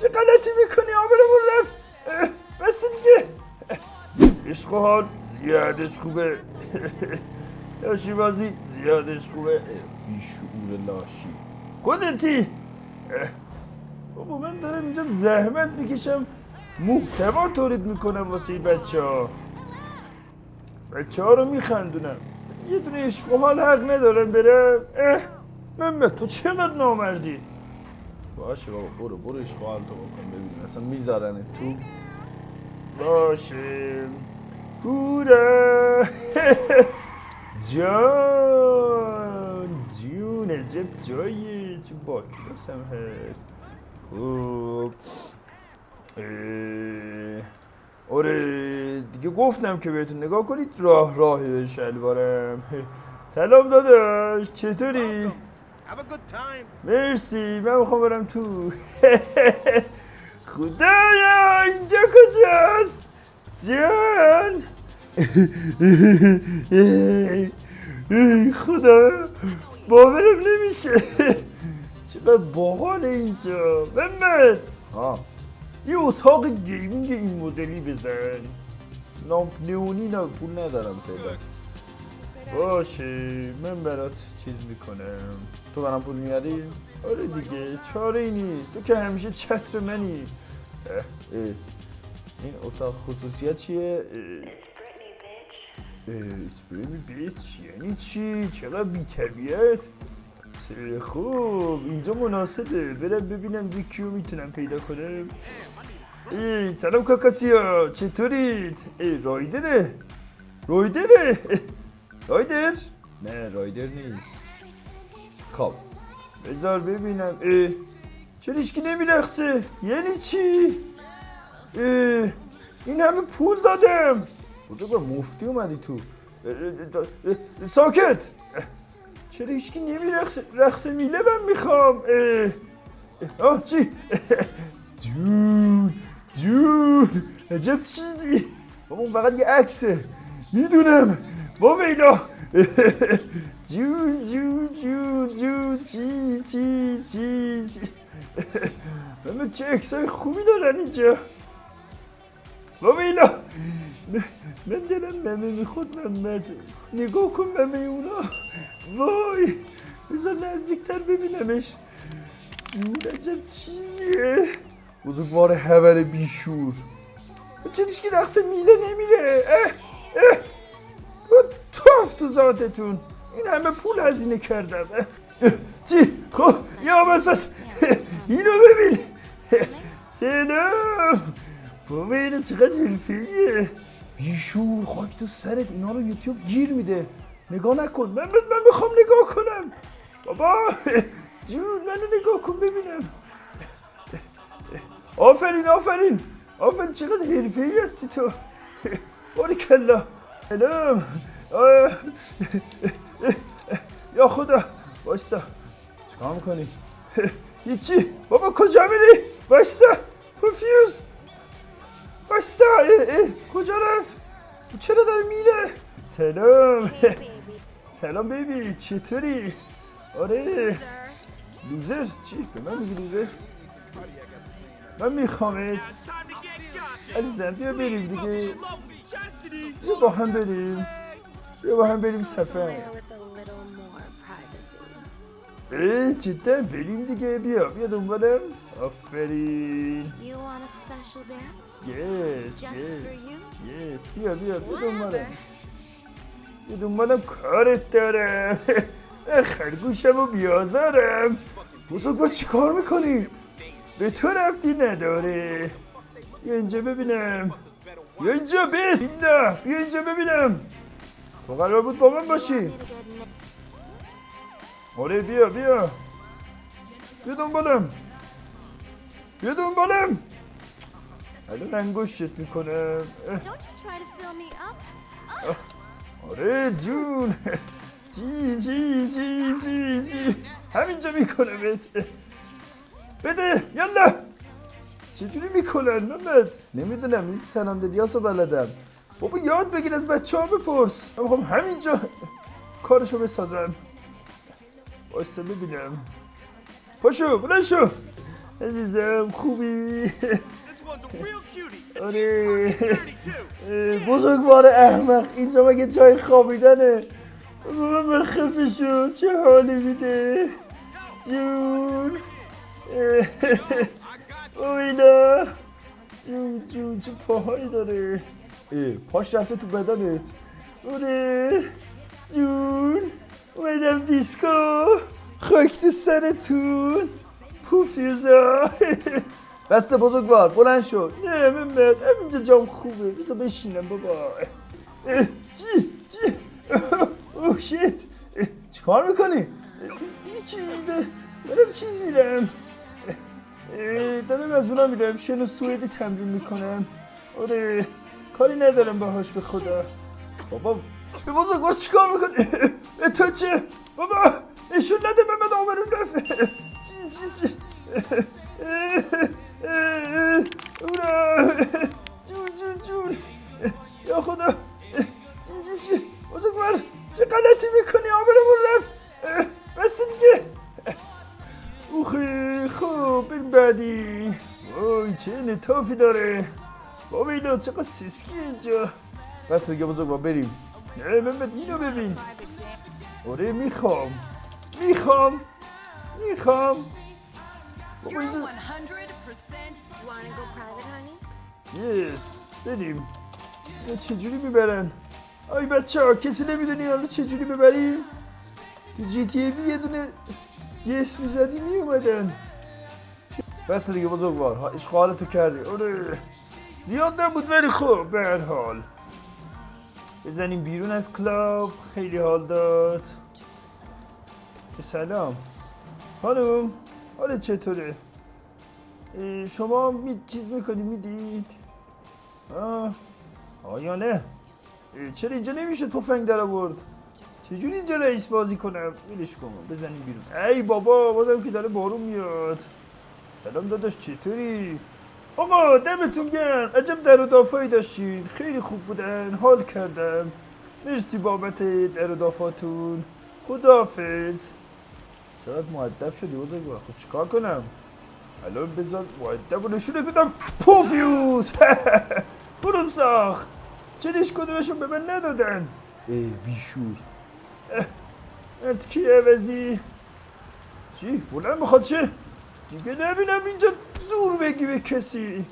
چه غلطی می‌کنی آبرمون رفت؟ بس دیگه عشق حال زیادش خوبه. لاشی بازی زیادش خوبه. بیشعور لاشی. خودتی. بابا من دارم اینجا زحمت می‌کشم. محتوا تولید می‌کنم واسه بچه ها بچه ها رو میخندونم. یه دونه عشق حال حق ندارم برم اه محمد تو چقدر نامردی؟ باشه بابا برو برو حال تو بکن ببین اصلا می‌ذارن تو. باشه. هورا. جان جون عجب جایی. چه با کلاس هم هست خوب آره دیگه گفتم که بهتون نگاه کنید راه راه شلوارم. سلام داداش چطوری؟ Have a good time. مرسی من می‌خوام برم تو. خدایا اینجا کجاست؟ جان. خدا باورم نمیشه. چقدر باحال اینجا. محمد. ها یه اتاق گیمینگ این مدلی بزن. لامپ نئونی نه پول ندارم فعلا. باشه من برات چیز می‌کنم تو برام پول میاری؟ آره دیگه چاره ای نیست تو که همیشه چتر منی اه، اه. این اتاق خصوصیت چیه؟ Britney bitch یعنی چی؟ چقدر بی تربیت؟ خوب اینجا مناسبه برم ببینم یکیو می‌تونم پیدا کنم ای سلام کاکاسیا چطورید؟ ای رایدره رایدره رایدر؟ نه رایدر نیست. خب بذار ببینم. اه چرا هیچکی نمیرخصه یعنی چی؟ اه این همه پول دادم. کجا با مفتی اومدی تو؟ ساکت. چرا هیچکی نمیرخصه رقص میله من می‌خوام. آه چی؟ جون جون. عجب چیزی. بابا اون فقط یه عکسه. می‌دونم. با ویلا جون جون جون جون چی چی چی چی همه چه عکسای خوبی دارن اینجا با ویلا من دلم ممه می‌خواد محمد نگاه کن ممه اونا وای بذار نزدیکتر ببینمش جون عجب چیزیه بزرگوار هور بیشور چه که رقص میله نمیره ذاتتون. این همه پول هزینه کردم چی؟ خب یا برسس اینو ببین. سلام. بابا اینو چقدر حرفیه بیشور خاک تو سرت. اینا رو یوتیوب گیر میده. نگاه نکن. من من می‌خوام نگاه کنم. بابا جون منو نگاه کن ببینم. آفرین آفرین. آفرین چقدر حرفه هستی تو. باریکلا سلام. آه. یا خدا بایستا چیکار می‌کنی؟ هیچی. بابا کجا میری؟ بایستا اه، اه. کجا رفت؟ چرا داره میره؟ سلام. سلام بیبی چطوری؟ آره. لوزر؟ چی؟ به من میگی لوزر؟ من میخوامت. عزیزم بیا بریم دیگه. بیا با هم بریم. بیا با هم بریم سفر. ای جدا بریم دیگه. بیا بیا دنبالم. آفرین? یس یس بیا بیا بیا. دنبالم. بیا دنبالم. کارت دارم. خرگوشم و بیازارم. بزرگوار چی کار می‌کنی؟ به تو ربطی نداره. بیا اینجا ببینم. بیا اینجا بیا اینجا ببینم. تو قرار بود با من باشی. آره بیا بیا. بیا دنبالم. بیا دنبالم. الان انگشتت می‌کنم. آره جون. جی جی جی جی جی همینجا میکنمت بده یالا. چجوری می‌کنن محمد نمی‌دونم این سناندریاس رو بلدم. بابا یاد بگیر از بچه ها بپرس. من می‌خوام همینجا کارشو بسازم. وایستا ببینم پاشو بلند شو. عزیزم خوبی. آره. بزرگوار احمق اینجا مگه جای خوابیدنه؟ بابا من خفه شد چه حالی میده؟ جون. اه، اویلا جون جون چه پاهایی داره. پاش رفته تو بدنت. اوره جون اومدم دیسکو. خاک تو سرتون. پوفیوزا. بسته بزرگوار بلند شد نه محمد همینجا جام خوبه. بذار بشینم بابا. چی چی؟ اوه شیت. چی کار می‌کنی؟ هیچی دارم چیز میرم دارم از اونا میرم. شن و سوئدی تمرین می‌کنم. آره کاری ندارم باهاش به خدا. بابا به بزرگوار چی کار می‌کنی؟ تو چه بابا نشون نده محمد آمرون رفت. چی چی چی؟ اورا. جون جون جون. یا خدا. چی چی چی؟ بزرگوار چه غلطی می‌کنی؟ آبرمون رفت. بس دیگه اوخی خب بریم بعدی. وای چه نتافی داره. بابا چقدر سسکی اینجا بس دیگه بزرگوار بریم نه محمد اینو ببین آره می‌خوام می‌خوام می‌خوام بابا You're 100% اینجا? یس بریم یا چجوری می‌برن آی بچه ها کسی نمی‌دونی حالا چجوری ببریم تو جی تی ای یه دونه یس می‌زدی میومدن بس دیگه بزرگوار ها، اشغالتو کردی آره زیاد نبود ولی خب به هر حال. بزنیم بیرون از کلاب. خیلی حال داد. سلام. خانم حالت چطوره؟ شما می چیز می‌کنی می‌دید؟ آه آیا نه؟ چرا اینجا نمیشه تفنگ در آورد؟ چجوری اینجا رئیس بازی کنم؟ ولش کن بزنیم بیرون. ای بابا بازم که داره بارون میاد. سلام داداش چطوری؟ آقا دمتون گرم. عجب در و داشتین. خیلی خوب بودن. حال کردم. مرسی بابت در دافاتون. خداحافظ. چقدر معدب شدی بزرگوار. خب چیکار کنم؟ الان بذار معدب و نشونه بدم. پوفیوز! برم ساخت. چرش کدومشون به من ندادن؟ ای بیشور. ارتکی عوضی چی؟ بلند می‌خواد چه؟ دیگه نبینم اینجا زور بگی به کسی.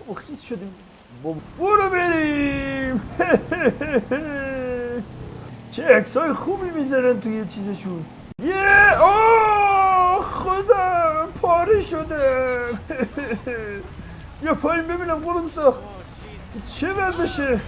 بابا خیز شدیم. بابا برو بریم. چه عکسای خوبی می‌ذارن توی چیزشون. یه آه خدا پاره شدم. یا پایین ببینم قلوم ساخت. چه وضعشه